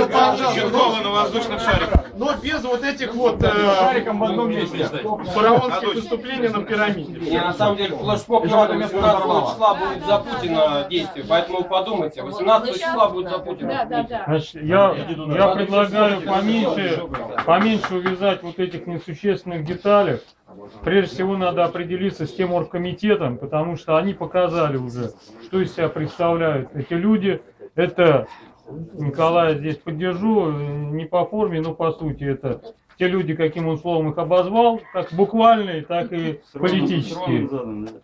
Все, пожалуйста. На воздушных шариках. Но без вот этих вот э, Шариком в одном месте. фараонских выступлений на пирамиде. Не, на самом деле, флешмоб надо 18 числа будет за Путина действие, поэтому подумайте, 18 числа будет за Да, Путина. да, да. Значит, я, я предлагаю поменьше, поменьше увязать вот этих несущественных деталях. Прежде всего надо определиться с тем оргкомитетом, потому что они показали уже, что из себя представляют эти люди. Это, Николая здесь поддержу, не по форме, но по сути это те люди, каким он словом их обозвал, как буквальные, так и политические.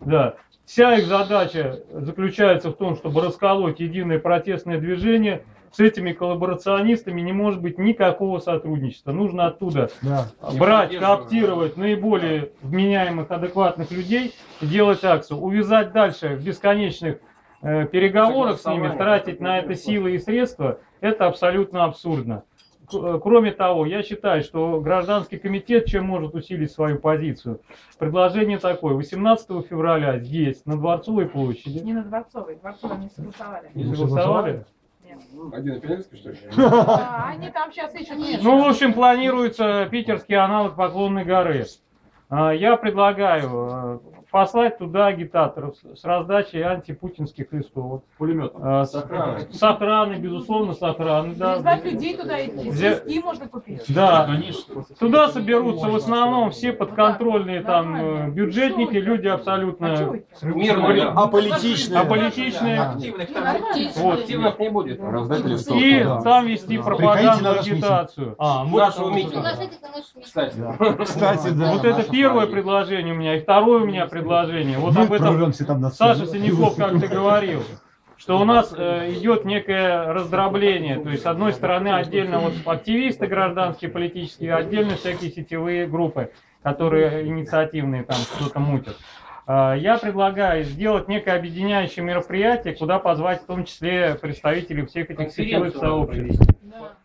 Да. Вся их задача заключается в том, чтобы расколоть единое протестное движение. С этими коллаборационистами не может быть никакого сотрудничества. Нужно оттуда брать, кооптировать наиболее вменяемых, адекватных людей и делать акцию. Увязать дальше в бесконечных э, переговорах с ними, тратить на это силы и средства, это абсолютно абсурдно. Э, Кроме того, я считаю, что гражданский комитет чем может усилить свою позицию? Предложение такое. 18 февраля здесь, на Дворцовой площади, Не на Дворцовой. Дворцовой не согласовали. не согласовали? Один Пеленский, что ли? А, они там сейчас ищут. Ну, в общем, планируется питерский аналог Поклонной горы. А, Я предлагаю э, послать туда агитаторов с раздачей антипутинских листовок. Пулеметом. А, С с охраной, безусловно, с охраной, да. Людей туда идти. Где- Свистки можно купить. Да, туда соберутся в основном все подконтрольные там э, бюджетники, люди А абсолютно? Мирно, да. Аполитичные. аполитичные. Вот. Активных не будет. Раздать листовки. И да. там вести пропаганду, на наш агитацию. Нашего митинга. Кстати. Кстати, да. Вот это первое предложение у меня, и второе у меня предложение. Вот об этом Саша Синяков как-то говорил, что у нас э, идет некое раздробление. То есть, с одной стороны, отдельно вот активисты гражданские, политические, отдельно всякие сетевые группы, которые инициативные там что-то мутят. А, Я предлагаю сделать некое объединяющее мероприятие, куда позвать в том числе представителей всех этих сетевых сообществ.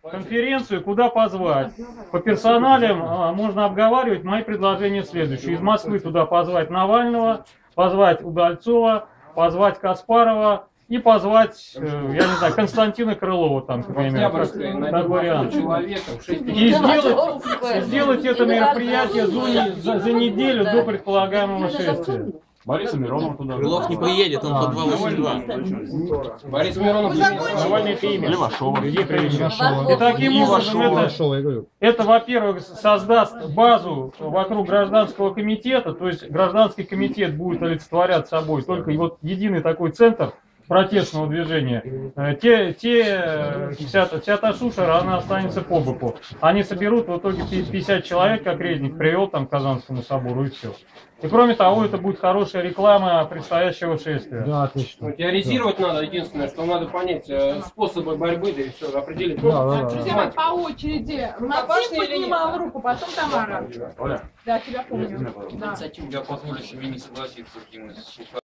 Конференцию куда позвать? По персоналям а, можно обговаривать. Мои предложения следующие. Из Москвы туда позвать Навального, позвать Удальцова, позвать Каспарова и позвать, э, я не знаю, Константина Крылова там, к примеру, как, Октябрьская, как найдем вариант. человека, 6 И сделать, сделать это мероприятие за- за неделю до предполагаемого шествия. Бориса Миронова туда. Крылов не приедет, он по 282. Борис Миронов Навальный это имя. Левашова. И таким образом это, это, во-первых, создаст базу вокруг гражданского комитета, то есть гражданский комитет будет олицетворять собой только вот единый такой центр протестного движения. Э, Те, те вся, та- вся та шушера, она останется по боку. Они соберут в итоге пи- 50 человек, как Резник привел там к Казанскому собору, и все. И кроме того, это будет хорошая реклама предстоящего шествия. Да, отлично. Ну, Теоризировать надо, единственное, что надо понять э, способы борьбы, да и все, определить. Ну, Да, да, да. Друзья по очереди. Максим поднимал руку, потом Тамара. Да, тебя помню. Да. Я позволю себе не согласиться с Димой